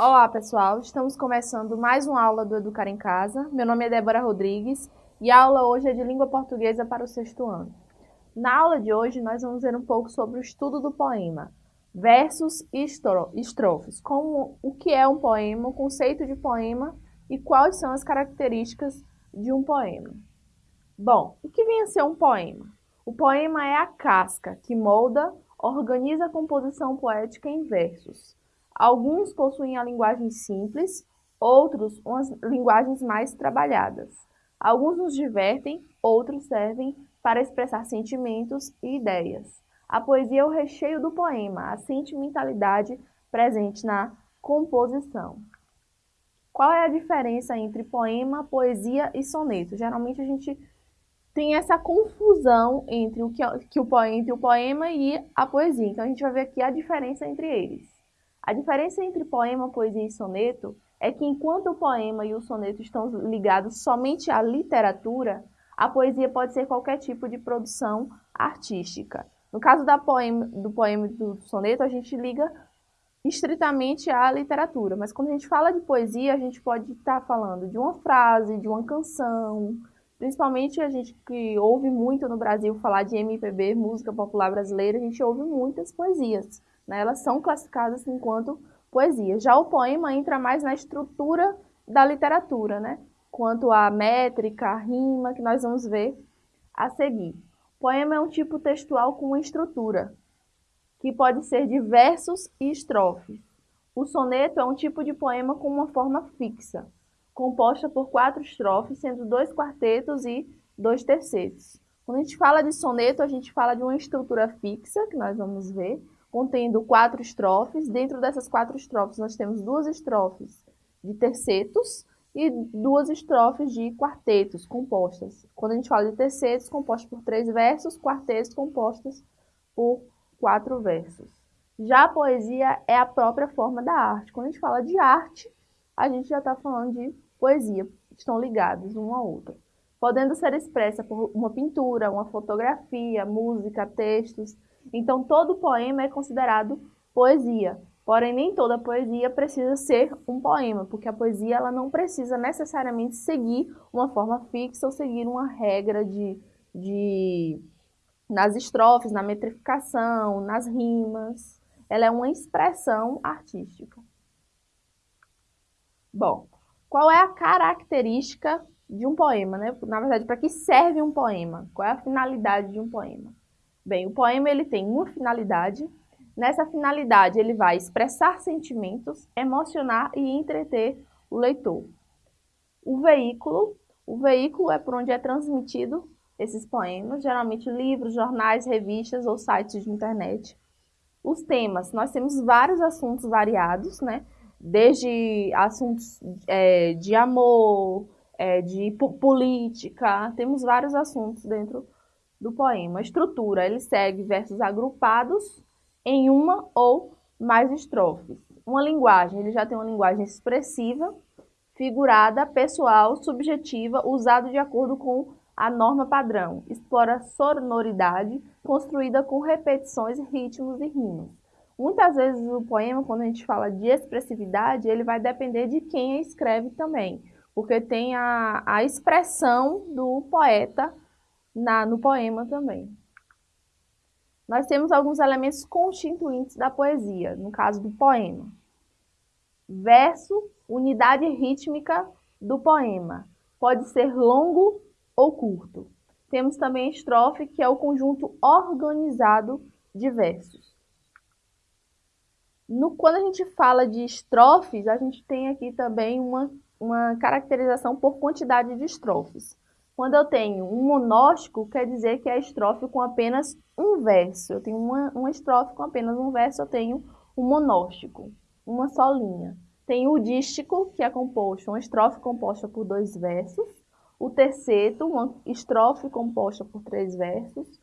Olá, pessoal. Estamos começando mais uma aula do Educar em Casa. Meu nome é Débora Rodrigues e a aula hoje é de língua portuguesa para o sexto ano. Na aula de hoje, nós vamos ver um pouco sobre o estudo do poema, versos e estrofes, como o que é um poema, o conceito de poema e quais são as características de um poema. Bom, o que vem a ser um poema? O poema é a casca que molda, organiza a composição poética em versos Alguns possuem a linguagem simples, outros umas linguagens mais trabalhadas. Alguns nos divertem, outros servem para expressar sentimentos e ideias. A poesia é o recheio do poema, a sentimentalidade presente na composição. Qual é a diferença entre poema, poesia e soneto? Geralmente a gente tem essa confusão entre o que, que o entre o poema e a poesia. Então a gente vai ver aqui a diferença entre eles. A diferença entre poema, poesia e soneto é que enquanto o poema e o soneto estão ligados somente à literatura, a poesia pode ser qualquer tipo de produção artística. No caso poema, do poema e do soneto, a gente liga estritamente à literatura, mas quando a gente fala de poesia, a gente pode estar falando de uma frase, de uma canção, principalmente a gente que ouve muito no Brasil falar de MPB, música popular brasileira, a gente ouve muitas poesias né? elas são classificadas enquanto poesia. Já o poema entra mais na estrutura da literatura, né? quanto à métrica, a rima, que nós vamos ver a seguir. Poema é um tipo textual com uma estrutura, que pode ser de versos e estrofes. O soneto é um tipo de poema com uma forma fixa, composta por quatro estrofes, sendo dois quartetos e dois tercetos. Quando a gente fala de soneto, a gente fala de uma estrutura fixa, que nós vamos ver, contendo quatro estrofes. Dentro dessas quatro estrofes, nós temos duas estrofes de tercetos e duas estrofes de quartetos compostas. Quando a gente fala de tercetos, compostos por três versos, quartetos compostos por quatro versos. Já a poesia é a própria forma da arte. Quando a gente fala de arte, a gente já está falando de poesia, estão ligados uma à outra. Podendo ser expressa por uma pintura, uma fotografia, música, textos, então, todo poema é considerado poesia. Porém, nem toda poesia precisa ser um poema, porque a poesia ela não precisa necessariamente seguir uma forma fixa ou seguir uma regra de, de nas estrofes, na metrificação, nas rimas. Ela é uma expressão artística. Bom, qual é a característica de um poema? Né? Na verdade, para que serve um poema? Qual é a finalidade de um poema? Bem, o poema ele tem uma finalidade. Nessa finalidade, ele vai expressar sentimentos, emocionar e entreter o leitor. O veículo, o veículo é por onde é transmitido esses poemas, geralmente livros, jornais, revistas ou sites de internet. Os temas, nós temos vários assuntos variados, né? Desde assuntos é, de amor, é, de política, temos vários assuntos dentro do poema. A estrutura, ele segue versos agrupados em uma ou mais estrofes. Uma linguagem, ele já tem uma linguagem expressiva, figurada, pessoal, subjetiva, usado de acordo com a norma padrão. Explora sonoridade, construída com repetições, ritmos e rimas. Muitas vezes o poema, quando a gente fala de expressividade, ele vai depender de quem escreve também, porque tem a, a expressão do poeta na, no poema também. Nós temos alguns elementos constituintes da poesia, no caso do poema. Verso, unidade rítmica do poema. Pode ser longo ou curto. Temos também estrofe, que é o conjunto organizado de versos. No, quando a gente fala de estrofes, a gente tem aqui também uma, uma caracterização por quantidade de estrofes. Quando eu tenho um monóstico, quer dizer que é estrofe com apenas um verso. Eu tenho uma, uma estrofe com apenas um verso, eu tenho um monóstico, uma só linha. Tem o dístico, que é composto, uma estrofe composta por dois versos. O terceto, uma estrofe composta por três versos.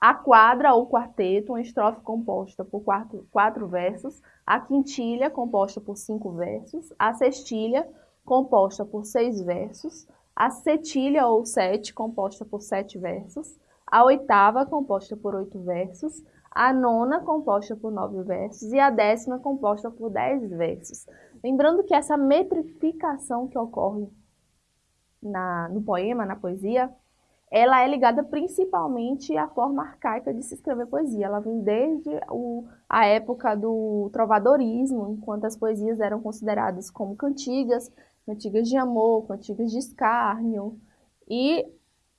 A quadra ou quarteto, uma estrofe composta por quatro, quatro versos. A quintilha, composta por cinco versos. A sextilha, composta por seis versos a setilha ou sete, composta por sete versos, a oitava, composta por oito versos, a nona, composta por nove versos, e a décima, composta por dez versos. Lembrando que essa metrificação que ocorre na, no poema, na poesia, ela é ligada principalmente à forma arcaica de se escrever poesia. Ela vem desde o, a época do trovadorismo, enquanto as poesias eram consideradas como cantigas, cantigas de amor, cantigas de escárnio, e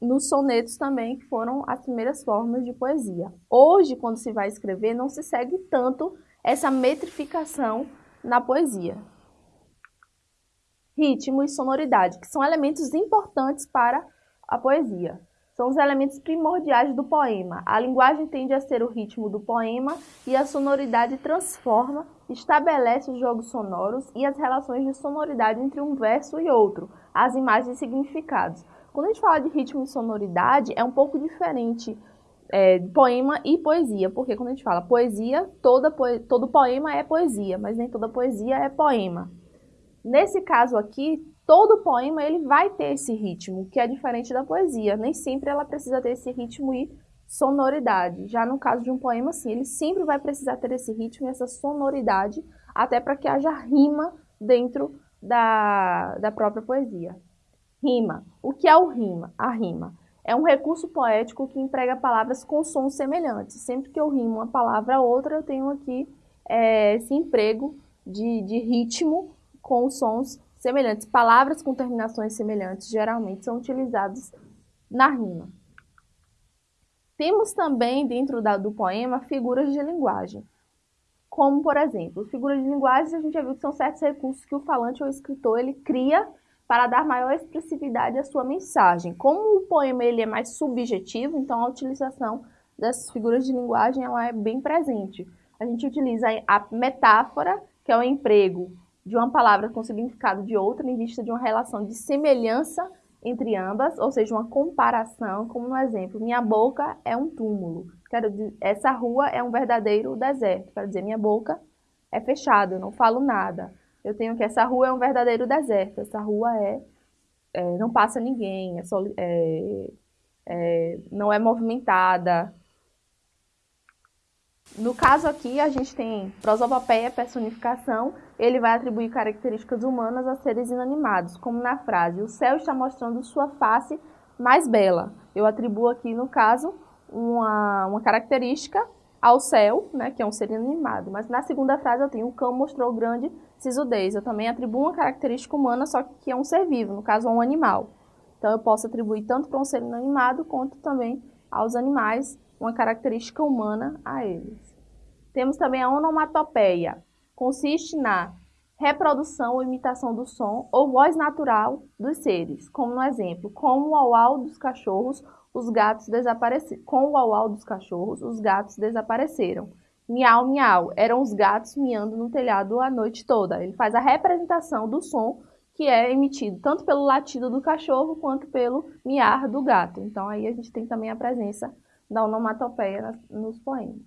nos sonetos também, que foram as primeiras formas de poesia. Hoje, quando se vai escrever, não se segue tanto essa metrificação na poesia. Ritmo e sonoridade, que são elementos importantes para a poesia. São os elementos primordiais do poema. A linguagem tende a ser o ritmo do poema e a sonoridade transforma, estabelece os jogos sonoros e as relações de sonoridade entre um verso e outro, as imagens e significados. Quando a gente fala de ritmo e sonoridade, é um pouco diferente é, poema e poesia, porque quando a gente fala poesia, toda todo poema é poesia, mas nem toda poesia é poema. Nesse caso aqui, todo poema ele vai ter esse ritmo, que é diferente da poesia. Nem sempre ela precisa ter esse ritmo e sonoridade. Já no caso de um poema, sim, ele sempre vai precisar ter esse ritmo e essa sonoridade, até para que haja rima dentro da, da própria poesia. Rima. O que é o rima? A rima é um recurso poético que emprega palavras com sons semelhantes. Sempre que eu rimo uma palavra a outra, eu tenho aqui é, esse emprego de, de ritmo com sons semelhantes. Palavras com terminações semelhantes geralmente são utilizadas na rima. Temos também, dentro da, do poema, figuras de linguagem. Como, por exemplo, figuras de linguagem, a gente já viu que são certos recursos que o falante ou o escritor ele cria para dar maior expressividade à sua mensagem. Como o poema ele é mais subjetivo, então a utilização dessas figuras de linguagem ela é bem presente. A gente utiliza a metáfora, que é o emprego de uma palavra com significado de outra em vista de uma relação de semelhança entre ambas, ou seja, uma comparação, como no exemplo, minha boca é um túmulo. Quero dizer, essa rua é um verdadeiro deserto. Quero dizer, minha boca é fechada, eu não falo nada eu tenho que essa rua é um verdadeiro deserto, essa rua é, é não passa ninguém, é, é, é, não é movimentada. No caso aqui, a gente tem prosopopeia, personificação, ele vai atribuir características humanas a seres inanimados, como na frase, o céu está mostrando sua face mais bela. Eu atribuo aqui, no caso, uma, uma característica ao céu, né, que é um ser inanimado. Mas na segunda frase eu tenho o cão mostrou grande sisudez. Eu também atribuo uma característica humana, só que é um ser vivo, no caso, um animal. Então, eu posso atribuir tanto para um ser inanimado, quanto também aos animais, uma característica humana a eles. Temos também a onomatopeia. Consiste na reprodução ou imitação do som ou voz natural dos seres, como no exemplo, como o auau dos cachorros, os gatos desapareceram. Com o auau dos cachorros, os gatos desapareceram. Miau, miau. Eram os gatos miando no telhado a noite toda. Ele faz a representação do som que é emitido tanto pelo latido do cachorro quanto pelo miar do gato. Então aí a gente tem também a presença da onomatopeia nos poemas.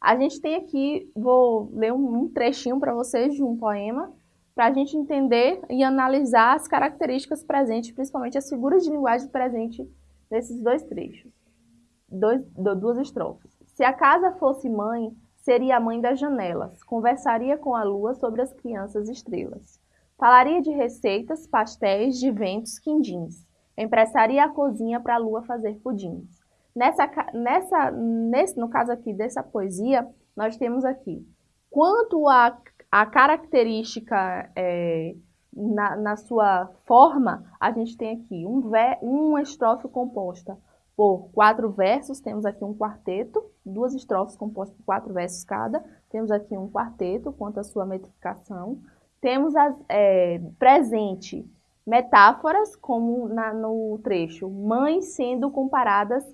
A gente tem aqui, vou ler um trechinho para vocês de um poema, para a gente entender e analisar as características presentes, principalmente as figuras de linguagem presentes nesses dois trechos, dois, duas estrofes. Se a casa fosse mãe, seria a mãe das janelas. Conversaria com a lua sobre as crianças estrelas. Falaria de receitas, pastéis, de ventos, quindins. Emprestaria a cozinha para a lua fazer pudins. Nessa, nessa, nesse, no caso aqui dessa poesia, nós temos aqui quanto a, a característica é, na, na, sua forma, a gente tem aqui um, uma estrofe composta por quatro versos, temos aqui um quarteto, duas estrofes compostas por quatro versos cada, temos aqui um quarteto quanto à sua metrificação, temos as, é, presente metáforas, como na, no trecho, mães sendo comparadas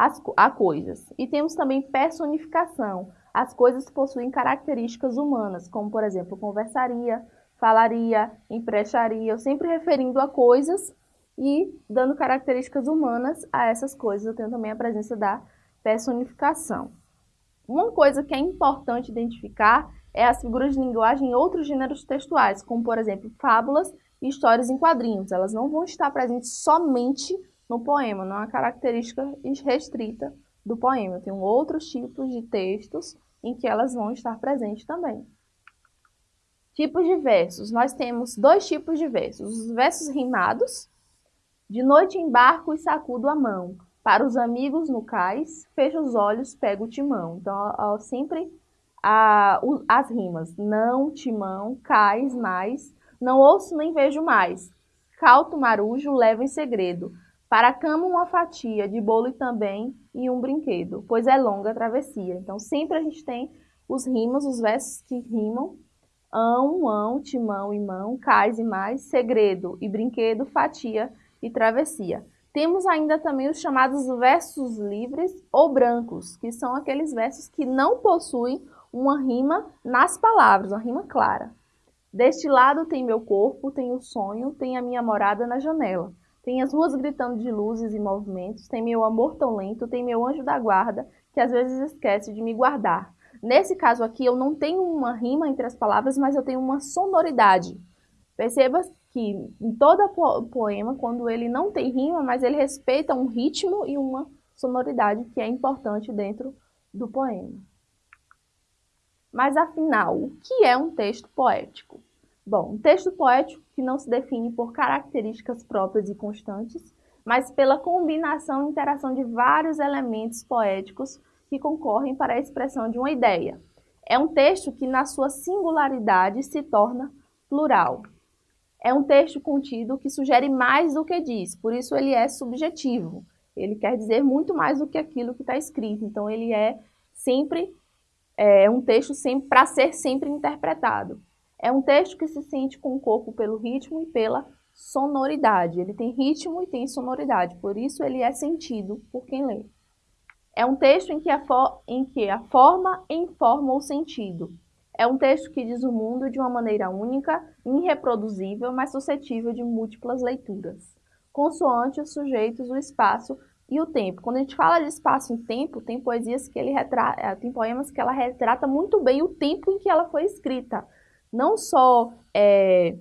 às, a coisas. E temos também personificação, as coisas possuem características humanas, como por exemplo, conversaria, falaria, emprestaria, sempre referindo a coisas e dando características humanas a essas coisas. Eu tenho também a presença da personificação. Uma coisa que é importante identificar é as figuras de linguagem em outros gêneros textuais, como, por exemplo, fábulas e histórias em quadrinhos. Elas não vão estar presentes somente no poema, não é uma característica restrita do poema. Tem outros tipos de textos em que elas vão estar presentes também. Tipos de versos. Nós temos dois tipos de versos. Os versos rimados. De noite embarco e sacudo a mão. Para os amigos no cais, fecho os olhos, pego o timão. Então, ó, sempre a, o, as rimas. Não, timão, cais, mais. Não ouço nem vejo mais. Calto, marujo, levo em segredo. Para a cama uma fatia de bolo e também e um brinquedo, pois é longa a travessia. Então, sempre a gente tem os rimas, os versos que rimam. Ão, ão, timão e mão, cais e mais, segredo e brinquedo, fatia e travessia. Temos ainda também os chamados versos livres ou brancos, que são aqueles versos que não possuem uma rima nas palavras, uma rima clara. Deste lado tem meu corpo, tem o sonho, tem a minha morada na janela. Tem as ruas gritando de luzes e movimentos, tem meu amor tão lento, tem meu anjo da guarda, que às vezes esquece de me guardar. Nesse caso aqui, eu não tenho uma rima entre as palavras, mas eu tenho uma sonoridade. Perceba que em todo poema, quando ele não tem rima, mas ele respeita um ritmo e uma sonoridade que é importante dentro do poema. Mas afinal, o que é um texto poético? Bom, um texto poético que não se define por características próprias e constantes, mas pela combinação e interação de vários elementos poéticos que concorrem para a expressão de uma ideia. É um texto que, na sua singularidade, se torna plural. É um texto contido que sugere mais do que diz, por isso ele é subjetivo. Ele quer dizer muito mais do que aquilo que está escrito, então ele é sempre é um texto para ser sempre interpretado. É um texto que se sente com o corpo pelo ritmo e pela sonoridade. Ele tem ritmo e tem sonoridade, por isso ele é sentido por quem lê. É um texto em que a, em que a forma informa o sentido. É um texto que diz o mundo de uma maneira única, irreproduzível, mas suscetível de múltiplas leituras, consoante os sujeitos, o espaço e o tempo. Quando a gente fala de espaço e tempo, tem poesias que ele retrata, é, tem poemas que ela retrata muito bem o tempo em que ela foi escrita. Não só é,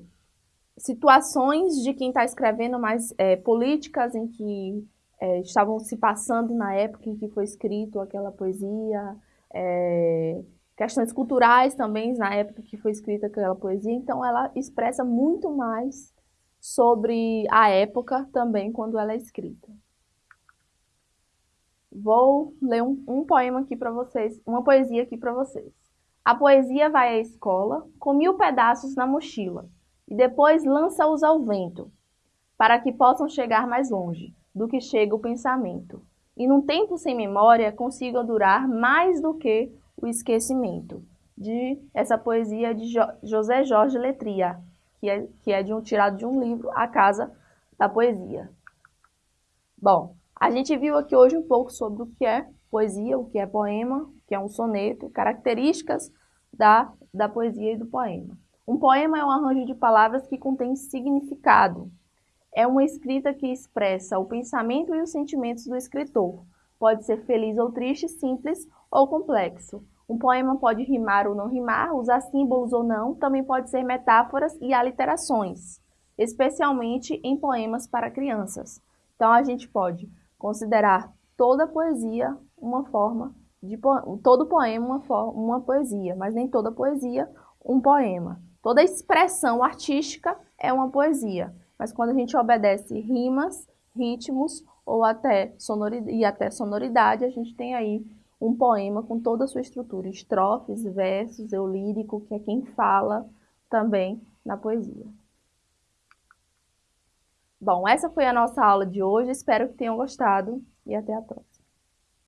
situações de quem está escrevendo, mas é, políticas em que é, estavam se passando na época em que foi escrito aquela poesia, é, questões culturais também na época que foi escrita aquela poesia, então ela expressa muito mais sobre a época também quando ela é escrita. Vou ler um, um poema aqui para vocês, uma poesia aqui para vocês. A poesia vai à escola com mil pedaços na mochila e depois lança-os ao vento, para que possam chegar mais longe do que chega o pensamento. E num tempo sem memória consigam durar mais do que o Esquecimento, de essa poesia de jo José Jorge Letria, que é, que é de um, tirado de um livro, A Casa da Poesia. Bom, a gente viu aqui hoje um pouco sobre o que é poesia, o que é poema, o que é um soneto, características da, da poesia e do poema. Um poema é um arranjo de palavras que contém significado. É uma escrita que expressa o pensamento e os sentimentos do escritor. Pode ser feliz ou triste, simples ou complexo. Um poema pode rimar ou não rimar, usar símbolos ou não, também pode ser metáforas e aliterações, especialmente em poemas para crianças. Então a gente pode considerar toda poesia uma forma de todo poema uma, uma poesia, mas nem toda poesia um poema. Toda expressão artística é uma poesia, mas quando a gente obedece rimas, ritmos ou até sonoridade, e até sonoridade, a gente tem aí um poema com toda a sua estrutura, estrofes, versos, eu lírico, que é quem fala também na poesia. Bom, essa foi a nossa aula de hoje, espero que tenham gostado e até a próxima.